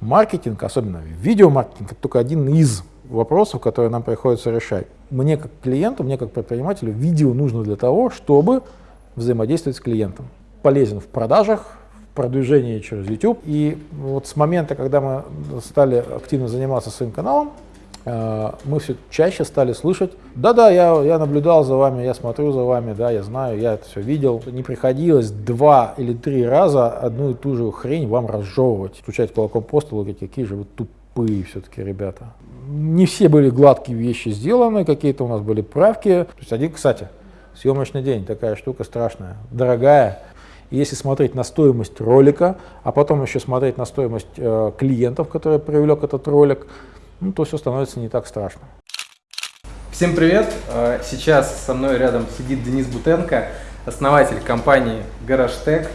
маркетинг, особенно видеомаркетинг, это только один из вопросов, которые нам приходится решать. Мне как клиенту, мне как предпринимателю видео нужно для того, чтобы взаимодействовать с клиентом. Полезен в продажах, в продвижении через YouTube. И вот с момента, когда мы стали активно заниматься своим каналом, мы все чаще стали слышать, да-да, я, я наблюдал за вами, я смотрю за вами, да, я знаю, я это все видел. Не приходилось два или три раза одну и ту же хрень вам разжевывать, стучать кулаком по столу, какие же вы тупые все-таки ребята не все были гладкие вещи сделаны, какие-то у нас были правки. То есть один, кстати, съемочный день, такая штука страшная, дорогая. Если смотреть на стоимость ролика, а потом еще смотреть на стоимость э, клиентов, которые привлек этот ролик, ну, то все становится не так страшно. Всем привет! Э, сейчас со мной рядом сидит Денис Бутенко, основатель компании GarageTech.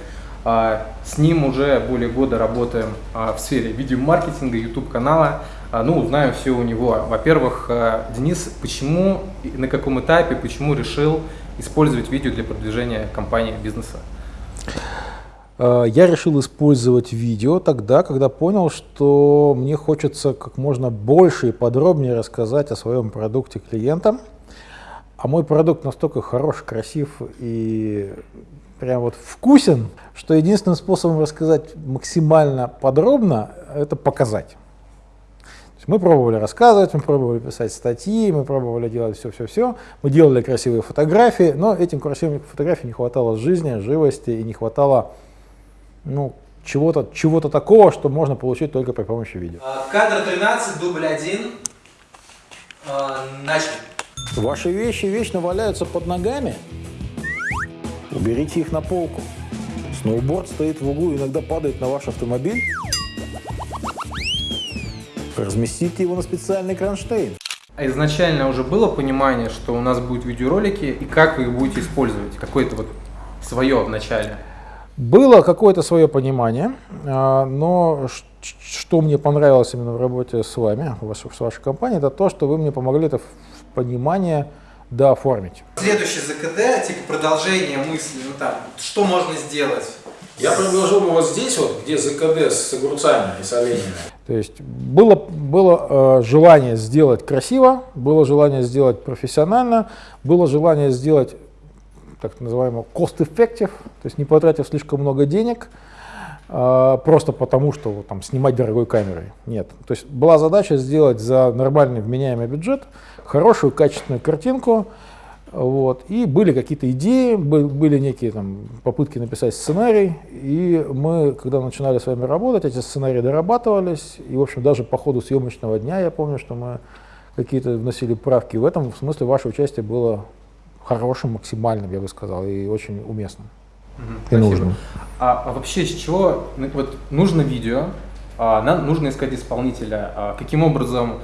Э, с ним уже более года работаем э, в сфере видеомаркетинга, YouTube канала. А, ну, узнаю все у него. Во-первых, Денис, почему, на каком этапе, почему решил использовать видео для продвижения компании, бизнеса? Э, я решил использовать видео тогда, когда понял, что мне хочется как можно больше и подробнее рассказать о своем продукте клиентам. А мой продукт настолько хорош, красив и прям вот вкусен, что единственным способом рассказать максимально подробно – это показать. Мы пробовали рассказывать, мы пробовали писать статьи, мы пробовали делать все-все-все, мы делали красивые фотографии, но этим красивым фотографиям не хватало жизни, живости и не хватало ну, чего-то чего, -то, такого, что можно получить только при помощи видео. А, кадр 13, дубль 1. А, начали. Ваши вещи вечно валяются под ногами. Уберите их на полку. Сноуборд стоит в углу, иногда падает на ваш автомобиль. Разместите его на специальный кронштейн. А изначально уже было понимание, что у нас будут видеоролики, и как вы их будете использовать? Какое-то вот свое в начале? Было какое-то свое понимание, а, но что мне понравилось именно в работе с вами, с вашей компанией, это то, что вы мне помогли это понимание дооформить. Следующий ЗКД, типа продолжение мысли, ну там, что можно сделать? Я предложил ему вот здесь вот, где ЗКД с огурцами и с оленями. То есть было, было э, желание сделать красиво, было желание сделать профессионально, было желание сделать так называемый cost-effective, то есть не потратив слишком много денег, э, просто потому что там, снимать дорогой камерой. Нет. То есть была задача сделать за нормальный вменяемый бюджет хорошую качественную картинку, вот. И были какие-то идеи, были некие там, попытки написать сценарий, и мы, когда начинали с вами работать, эти сценарии дорабатывались, и, в общем, даже по ходу съемочного дня я помню, что мы какие-то вносили правки. В этом смысле ваше участие было хорошим, максимальным, я бы сказал, и очень уместным. Угу, и нужным. А, а вообще с чего ну, вот, нужно видео, а, нам нужно искать исполнителя, а, каким образом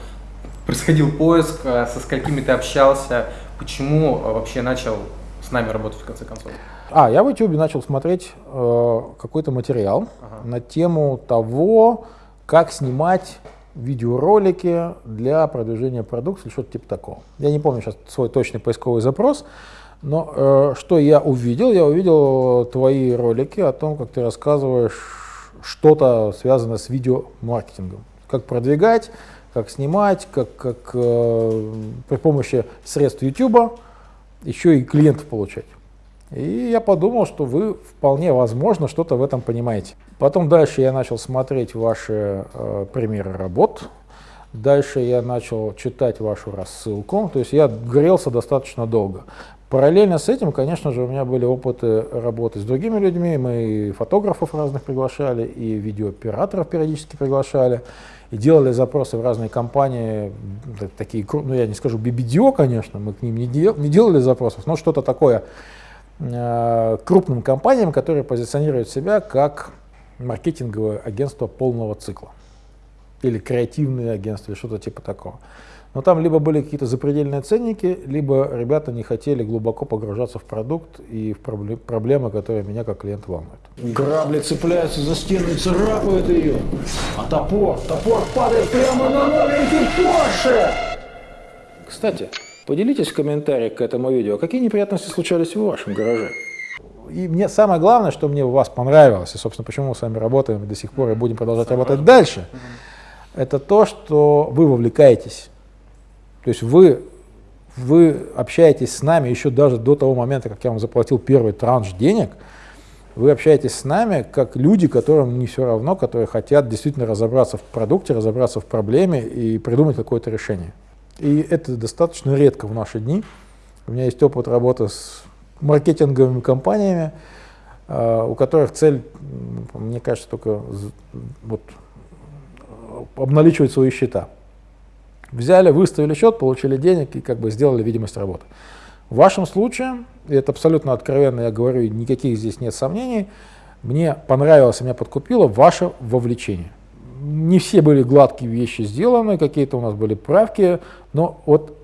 происходил поиск, а, со сколькими ты общался, почему э, вообще начал с нами работать в конце концов? А, я в YouTube начал смотреть э, какой-то материал ага. на тему того, как снимать видеоролики для продвижения продукции или что-то типа такого. Я не помню сейчас свой точный поисковый запрос, но э, что я увидел? Я увидел твои ролики о том, как ты рассказываешь что-то связанное с видеомаркетингом. Как продвигать, как снимать, как, как э, при помощи средств YouTube еще и клиентов получать. И я подумал, что вы вполне возможно что-то в этом понимаете. Потом дальше я начал смотреть ваши э, примеры работ, дальше я начал читать вашу рассылку, то есть я грелся достаточно долго. Параллельно с этим, конечно же, у меня были опыты работы с другими людьми, мы и фотографов разных приглашали, и видеооператоров периодически приглашали и делали запросы в разные компании, такие, ну я не скажу BBDO, конечно, мы к ним не, дел, не делали запросов, но что-то такое крупным компаниям, которые позиционируют себя как маркетинговое агентство полного цикла или креативное агентство, или что-то типа такого. Но там либо были какие-то запредельные ценники, либо ребята не хотели глубоко погружаться в продукт и в проблемы, которые меня как клиент волнуют. Грабли цепляются за стену и царапают ее. А топор, топор падает прямо на новенький Порше! Кстати, поделитесь в комментариях к этому видео, какие неприятности случались в вашем гараже. И мне самое главное, что мне у вас понравилось, и, собственно, почему мы с вами работаем до сих пор и будем продолжать работать дальше – это то, что вы вовлекаетесь. То есть вы, вы общаетесь с нами еще даже до того момента, как я вам заплатил первый транш денег, вы общаетесь с нами как люди, которым не все равно, которые хотят действительно разобраться в продукте, разобраться в проблеме и придумать какое-то решение. И это достаточно редко в наши дни. У меня есть опыт работы с маркетинговыми компаниями, а, у которых цель, мне кажется, только вот, обналичивать свои счета. Взяли, выставили счет, получили денег и как бы сделали видимость работы. В вашем случае, и это абсолютно откровенно я говорю, никаких здесь нет сомнений, мне понравилось, меня подкупило ваше вовлечение. Не все были гладкие вещи сделаны, какие-то у нас были правки, но вот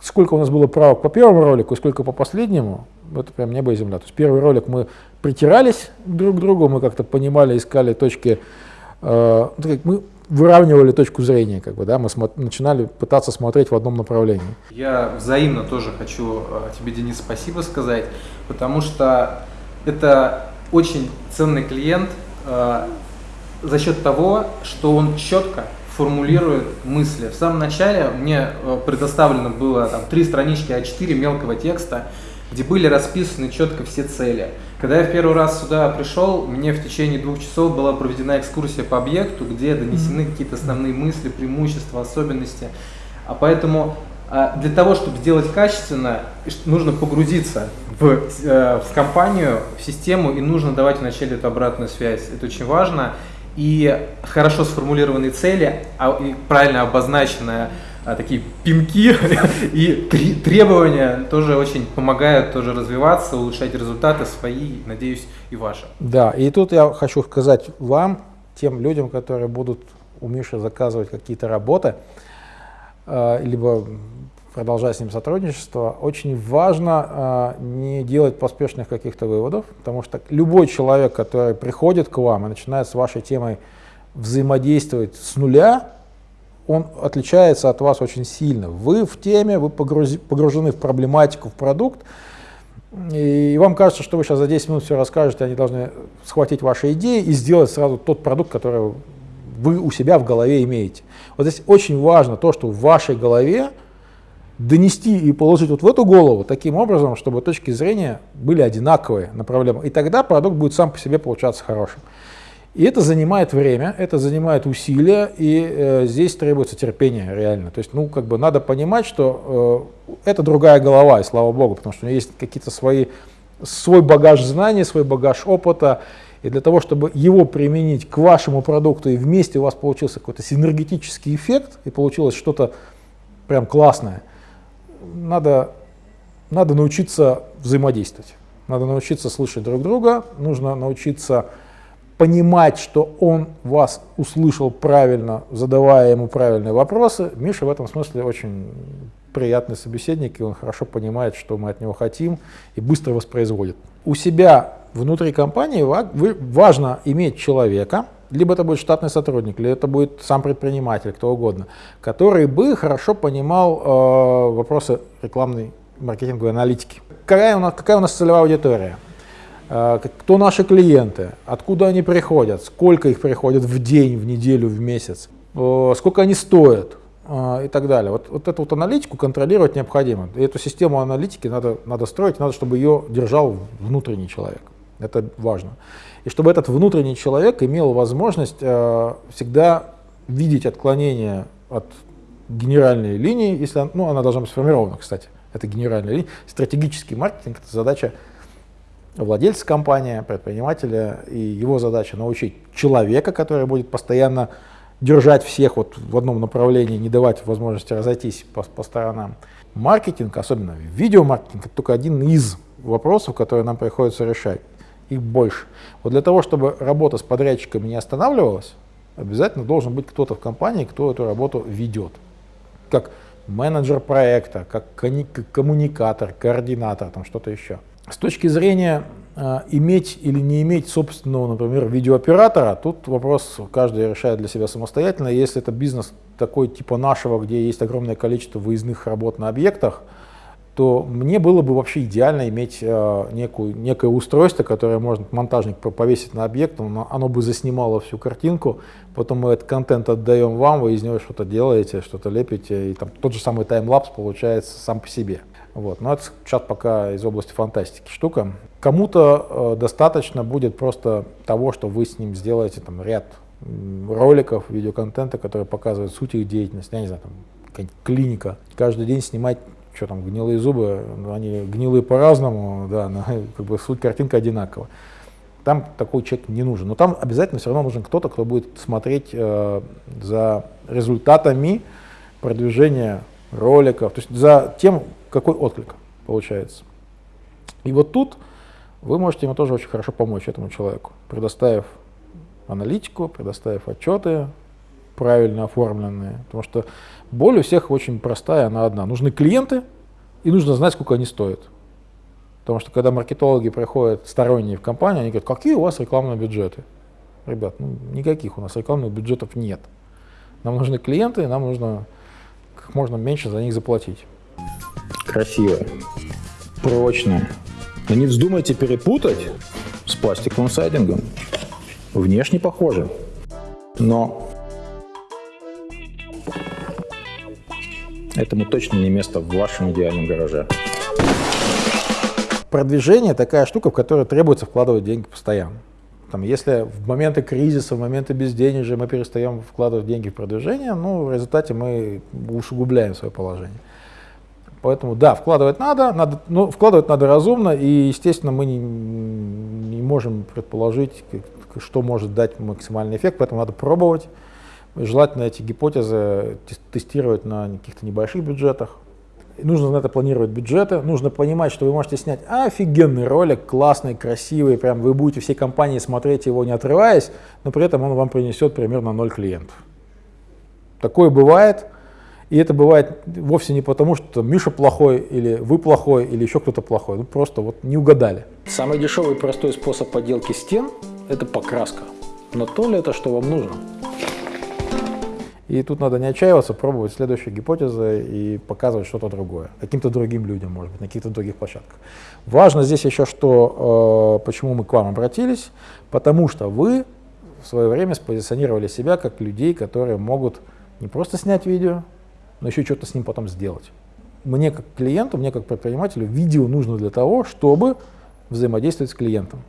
сколько у нас было правок по первому ролику и сколько по последнему, это прям небо и земля. То есть первый ролик мы притирались друг к другу, мы как-то понимали, искали точки, э, ну, мы выравнивали точку зрения, как бы, да, мы начинали пытаться смотреть в одном направлении. Я взаимно тоже хочу э, тебе, Денис, спасибо сказать, потому что это очень ценный клиент э, за счет того, что он четко формулирует мысли. В самом начале мне э, предоставлено было там три странички А4 мелкого текста, где были расписаны четко все цели. Когда я в первый раз сюда пришел, мне в течение двух часов была проведена экскурсия по объекту, где донесены какие-то основные мысли, преимущества, особенности. А поэтому а, для того, чтобы сделать качественно, нужно погрузиться в, э, в компанию, в систему, и нужно давать вначале эту обратную связь. Это очень важно. И хорошо сформулированные цели, а, и правильно обозначенная а, такие пинки и требования тоже очень помогают тоже развиваться, улучшать результаты свои, надеюсь, и ваши. Да, и тут я хочу сказать вам, тем людям, которые будут у Миши заказывать какие-то работы, а, либо продолжать с ним сотрудничество, очень важно э, не делать поспешных каких-то выводов, потому что любой человек, который приходит к вам и начинает с вашей темой взаимодействовать с нуля, он отличается от вас очень сильно. Вы в теме, вы погружены в проблематику, в продукт, и вам кажется, что вы сейчас за 10 минут все расскажете, они должны схватить ваши идеи и сделать сразу тот продукт, который вы у себя в голове имеете. Вот здесь очень важно то, что в вашей голове донести и положить вот в эту голову таким образом, чтобы точки зрения были одинаковые на проблему. И тогда продукт будет сам по себе получаться хорошим. И это занимает время, это занимает усилия, и э, здесь требуется терпение реально. То есть, ну, как бы надо понимать, что э, это другая голова, и слава богу, потому что у нее есть какие-то свои, свой багаж знаний, свой багаж опыта, и для того, чтобы его применить к вашему продукту, и вместе у вас получился какой-то синергетический эффект, и получилось что-то прям классное, надо, надо научиться взаимодействовать. Надо научиться слышать друг друга, нужно научиться понимать, что он вас услышал правильно, задавая ему правильные вопросы. Миша в этом смысле очень приятный собеседник, и он хорошо понимает, что мы от него хотим, и быстро воспроизводит. У себя внутри компании важно иметь человека, либо это будет штатный сотрудник, либо это будет сам предприниматель, кто угодно, который бы хорошо понимал э, вопросы рекламной маркетинговой аналитики. Какая у нас, какая у нас целевая аудитория? А, кто наши клиенты, откуда они приходят, сколько их приходят в день, в неделю, в месяц, сколько они стоят а, и так далее. Вот, вот эту вот аналитику контролировать необходимо. И эту систему аналитики надо, надо строить, надо, чтобы ее держал внутренний человек. Это важно. И чтобы этот внутренний человек имел возможность э, всегда видеть отклонения от генеральной линии, если ну, она должна быть сформирована, кстати. Это генеральная линия. Стратегический маркетинг – это задача владельца компании, предпринимателя, и его задача научить человека, который будет постоянно держать всех вот в одном направлении, не давать возможности разойтись по, по сторонам. Маркетинг, особенно видеомаркетинг, это только один из вопросов, которые нам приходится решать. Их больше. Вот для того, чтобы работа с подрядчиками не останавливалась, обязательно должен быть кто-то в компании, кто эту работу ведет. Как менеджер проекта, как коммуникатор, координатор, там что-то еще. С точки зрения э, иметь или не иметь собственного, например, видеооператора, тут вопрос каждый решает для себя самостоятельно. Если это бизнес такой типа нашего, где есть огромное количество выездных работ на объектах, то мне было бы вообще идеально иметь э, некую, некое устройство, которое можно монтажник повесить на объект, оно, оно бы заснимало всю картинку, потом мы этот контент отдаем вам, вы из него что-то делаете, что-то лепите, и там тот же самый таймлапс получается сам по себе. Вот. Но это сейчас пока из области фантастики штука. Кому-то э, достаточно будет просто того, что вы с ним сделаете там, ряд роликов, видеоконтента, который показывает суть их деятельности, я не знаю, там, клиника. Каждый день снимать что там, гнилые зубы, ну, они гнилые по-разному, да, но как бы суть картинка одинакова. Там такой человек не нужен. Но там обязательно все равно нужен кто-то, кто будет смотреть э, за результатами продвижения роликов, то есть за тем, какой отклик получается. И вот тут вы можете ему тоже очень хорошо помочь, этому человеку, предоставив аналитику, предоставив отчеты, правильно оформленные. Потому что боль у всех очень простая, она одна. Нужны клиенты, и нужно знать, сколько они стоят. Потому что когда маркетологи приходят сторонние в компанию, они говорят, какие у вас рекламные бюджеты? Ребят, ну, никаких у нас рекламных бюджетов нет. Нам нужны клиенты, и нам нужно как можно меньше за них заплатить. Красиво, прочно. Но не вздумайте перепутать с пластиковым сайдингом. Внешне похоже, но Этому точно не место в вашем идеальном гараже. Продвижение такая штука, в которую требуется вкладывать деньги постоянно. Там, если в моменты кризиса, в моменты безденежья мы перестаем вкладывать деньги в продвижение, ну, в результате мы усугубляем свое положение. Поэтому да, вкладывать надо, надо ну, вкладывать надо разумно, и, естественно, мы не, не можем предположить, что может дать максимальный эффект, поэтому надо пробовать. Желательно эти гипотезы тестировать на каких-то небольших бюджетах. Нужно на это планировать бюджеты, нужно понимать, что вы можете снять офигенный ролик, классный, красивый, прям вы будете всей компании смотреть его не отрываясь, но при этом он вам принесет примерно 0 клиентов. Такое бывает, и это бывает вовсе не потому, что Миша плохой, или вы плохой, или еще кто-то плохой, ну просто вот не угадали. Самый дешевый и простой способ подделки стен – это покраска. Но то ли это, что вам нужно? И тут надо не отчаиваться, пробовать следующие гипотезы и показывать что-то другое, каким-то другим людям, может быть, на каких-то других площадках. Важно здесь еще, что, э, почему мы к вам обратились, потому что вы в свое время спозиционировали себя как людей, которые могут не просто снять видео, но еще что-то с ним потом сделать. Мне как клиенту, мне как предпринимателю видео нужно для того, чтобы взаимодействовать с клиентом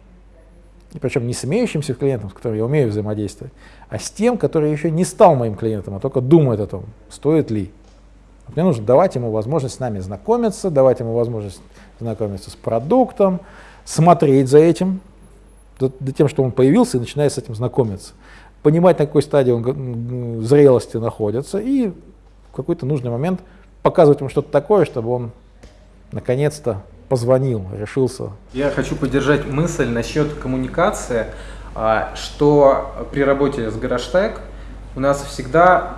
и причем не с имеющимся клиентом, с которым я умею взаимодействовать, а с тем, который еще не стал моим клиентом, а только думает о том, стоит ли. Мне нужно давать ему возможность с нами знакомиться, давать ему возможность знакомиться с продуктом, смотреть за этим, за, за тем, что он появился, и начинает с этим знакомиться. Понимать, на какой стадии он зрелости находится, и в какой-то нужный момент показывать ему что-то такое, чтобы он наконец-то позвонил, решился. Я хочу поддержать мысль насчет коммуникации, а, что при работе с Гараштег у нас всегда,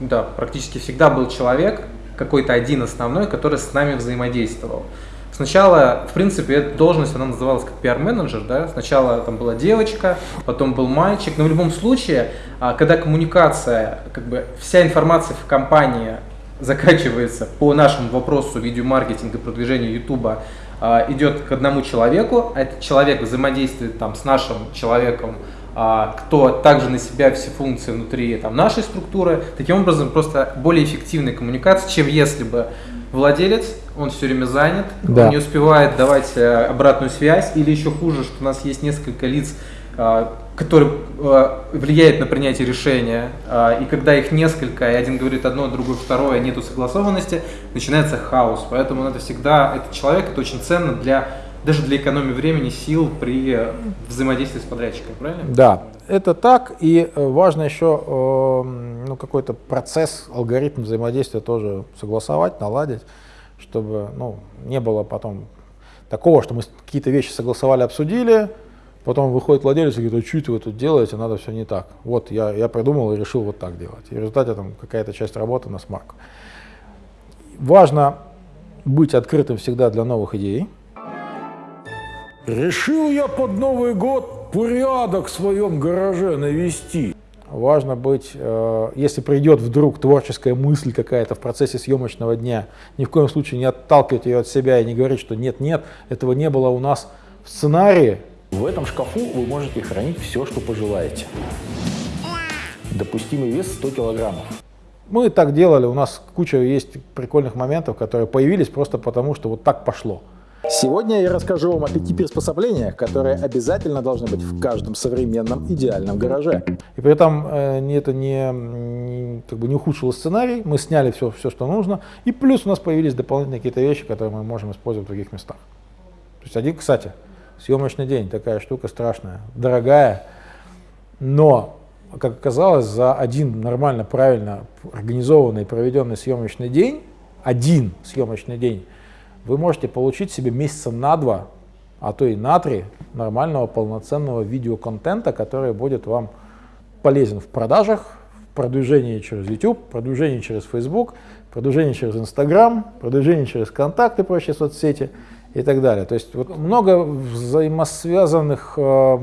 да, практически всегда был человек, какой-то один основной, который с нами взаимодействовал. Сначала, в принципе, эта должность, она называлась как пиар-менеджер, да, сначала там была девочка, потом был мальчик, но в любом случае, а, когда коммуникация, как бы вся информация в компании заканчивается по нашему вопросу видеомаркетинга, продвижения YouTube, а, идет к одному человеку, а этот человек взаимодействует там с нашим человеком, а, кто также на себя все функции внутри там, нашей структуры. Таким образом, просто более эффективная коммуникация, чем если бы владелец, он все время занят, да. он не успевает давать э, обратную связь, или еще хуже, что у нас есть несколько лиц, а, который э, влияет на принятие решения, э, и когда их несколько, и один говорит одно, другой второе, нету согласованности, начинается хаос. Поэтому это всегда, этот человек, это очень ценно для, даже для экономии времени, сил при взаимодействии с подрядчиком, правильно? Да, это так, и э, важно еще ну, какой-то процесс, алгоритм взаимодействия тоже согласовать, наладить, чтобы ну, не было потом такого, что мы какие-то вещи согласовали, обсудили, Потом выходит владелец и говорит, а что вы тут делаете, надо все не так. Вот я, я придумал и решил вот так делать. И в результате там какая-то часть работы на смарку. Важно быть открытым всегда для новых идей. Решил я под Новый год порядок в своем гараже навести. важно быть, э, если придет вдруг творческая мысль какая-то в процессе съемочного дня, ни в коем случае не отталкивать ее от себя и не говорить, что нет-нет, этого не было у нас в сценарии. В этом шкафу вы можете хранить все, что пожелаете. Допустимый вес 100 килограммов. Мы так делали, у нас куча есть прикольных моментов, которые появились просто потому, что вот так пошло. Сегодня я расскажу вам о пяти приспособлениях, которые обязательно должны быть в каждом современном идеальном гараже. И при этом э, это не, не, как бы не ухудшило сценарий, мы сняли все, все, что нужно, и плюс у нас появились дополнительные какие-то вещи, которые мы можем использовать в других местах. То есть один, кстати, съемочный день, такая штука страшная, дорогая, но, как оказалось, за один нормально, правильно организованный, проведенный съемочный день, один съемочный день, вы можете получить себе месяца на два, а то и на три нормального полноценного видеоконтента, который будет вам полезен в продажах, в продвижении через YouTube, продвижении через Facebook, продвижении через Instagram, продвижении через контакты, прочие соцсети и так далее. То есть вот много взаимосвязанных э,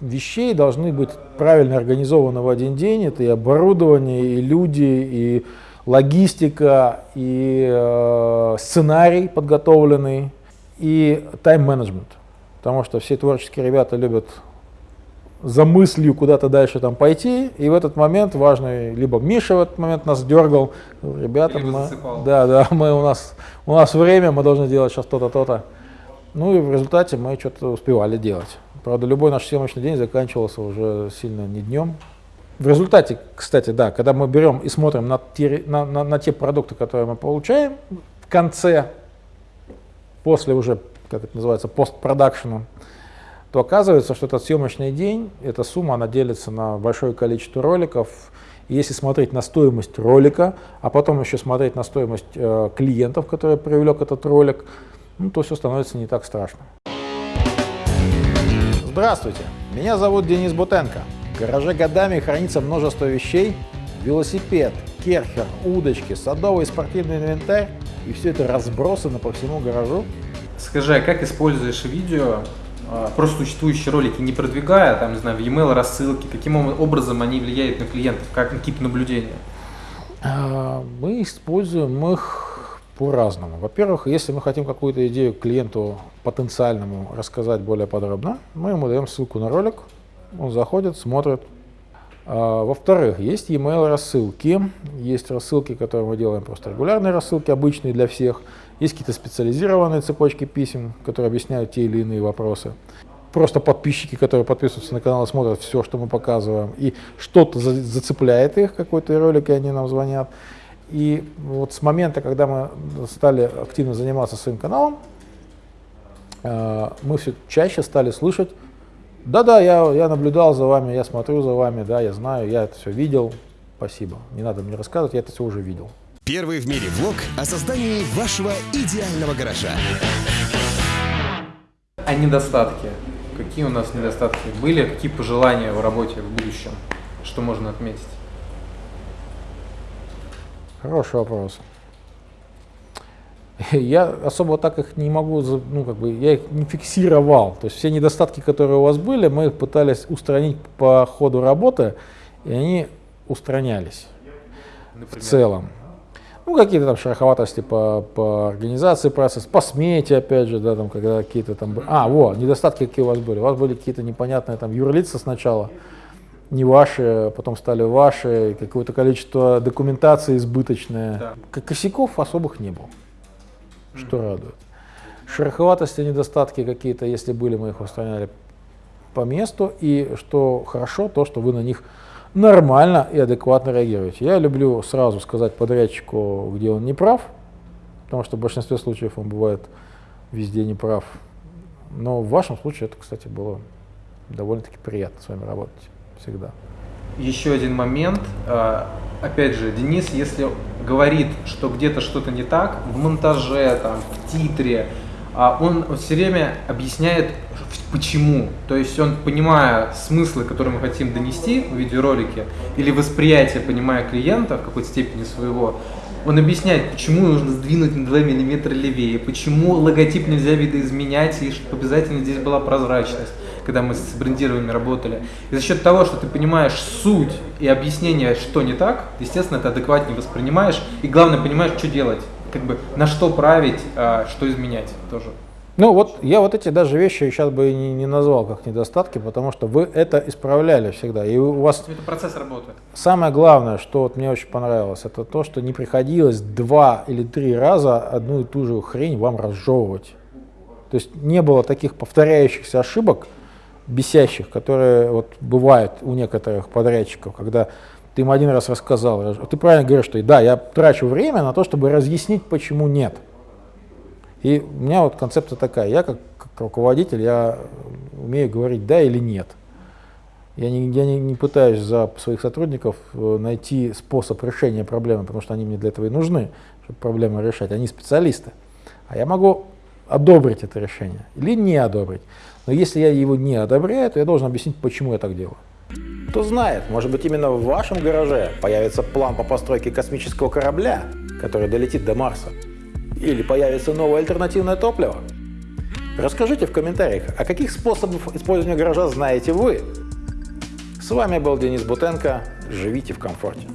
вещей должны быть правильно организованы в один день. Это и оборудование, и люди, и логистика и э, сценарий подготовленный, и тайм-менеджмент. Потому что все творческие ребята любят за мыслью куда-то дальше там пойти, и в этот момент важный, либо Миша в этот момент нас дергал, ребята, мы, да, да, мы у нас, у нас время, мы должны делать сейчас то-то, то-то. Ну и в результате мы что-то успевали делать. Правда, любой наш съемочный день заканчивался уже сильно не днем, в результате, кстати, да, когда мы берем и смотрим на те, на, на, на те продукты, которые мы получаем в конце, после уже, как это называется, постпродакшена, то оказывается, что этот съемочный день, эта сумма, она делится на большое количество роликов. И если смотреть на стоимость ролика, а потом еще смотреть на стоимость э, клиентов, которые привлек этот ролик, ну, то все становится не так страшно. Здравствуйте, меня зовут Денис Бутенко. В гараже годами хранится множество вещей, велосипед, керхер, удочки, садовый спортивный инвентарь, и все это разбросано по всему гаражу. Скажи, а как используешь видео, просто существующие ролики, не продвигая, там, не знаю, в e-mail рассылки, каким образом они влияют на клиентов, как на тип наблюдения? А, мы используем их по-разному. Во-первых, если мы хотим какую-то идею клиенту потенциальному рассказать более подробно, мы ему даем ссылку на ролик, он заходит, смотрит. А, Во-вторых, есть e-mail рассылки. Есть рассылки, которые мы делаем просто регулярные рассылки, обычные для всех. Есть какие-то специализированные цепочки писем, которые объясняют те или иные вопросы. Просто подписчики, которые подписываются на канал, смотрят все, что мы показываем, и что-то за зацепляет их, какой-то ролик, и они нам звонят. И вот с момента, когда мы стали активно заниматься своим каналом, а, мы все чаще стали слышать да-да, я, я наблюдал за вами, я смотрю за вами, да, я знаю, я это все видел. Спасибо. Не надо мне рассказывать, я это все уже видел. Первый в мире влог о создании вашего идеального гаража. А недостатки? Какие у нас недостатки были? Какие пожелания в работе в будущем? Что можно отметить? Хороший вопрос. я особо так их не могу, ну, как бы, я их не фиксировал. То есть все недостатки, которые у вас были, мы их пытались устранить по ходу работы, и они устранялись Например? в целом. Ну, какие-то там шероховатости по, по организации процесса, по смете, опять же, да, там, когда какие-то там... А, вот, недостатки какие у вас были. У вас были какие-то непонятные там юрлица сначала, не ваши, потом стали ваши, какое-то количество документации избыточное. Да. Косяков особых не было что радует. Шероховатости, недостатки какие-то, если были, мы их устраняли по месту. И что хорошо, то, что вы на них нормально и адекватно реагируете. Я люблю сразу сказать подрядчику, где он не прав, потому что в большинстве случаев он бывает везде не прав. Но в вашем случае это, кстати, было довольно-таки приятно с вами работать всегда. Еще один момент. А, опять же, Денис, если говорит, что где-то что-то не так, в монтаже, там, в титре, он все время объясняет, почему. То есть он, понимая смыслы, которые мы хотим донести в видеоролике, или восприятие, понимая клиента в какой-то степени своего, он объясняет, почему нужно сдвинуть на 2 мм левее, почему логотип нельзя видоизменять, и чтобы обязательно здесь была прозрачность когда мы с брендированиями работали. И за счет того, что ты понимаешь суть и объяснение, что не так, естественно, ты адекватнее воспринимаешь. И главное, понимаешь, что делать, как бы на что править, а что изменять тоже. Ну вот я вот эти даже вещи сейчас бы не, не назвал как недостатки, потому что вы это исправляли всегда. И у вас Это процесс работы. самое главное, что вот мне очень понравилось, это то, что не приходилось два или три раза одну и ту же хрень вам разжевывать. То есть не было таких повторяющихся ошибок, бесящих, которые вот бывают у некоторых подрядчиков, когда ты им один раз рассказал. Ты правильно говоришь, что да, я трачу время на то, чтобы разъяснить, почему нет. И у меня вот концепция такая, я как, как руководитель, я умею говорить да или нет. Я не, я не, не пытаюсь за своих сотрудников э, найти способ решения проблемы, потому что они мне для этого и нужны, чтобы проблему решать. Они специалисты. А я могу одобрить это решение или не одобрить. Но если я его не одобряю, то я должен объяснить, почему я так делаю. Кто знает, может быть именно в вашем гараже появится план по постройке космического корабля, который долетит до Марса. Или появится новое альтернативное топливо. Расскажите в комментариях, о каких способах использования гаража знаете вы. С вами был Денис Бутенко. Живите в комфорте.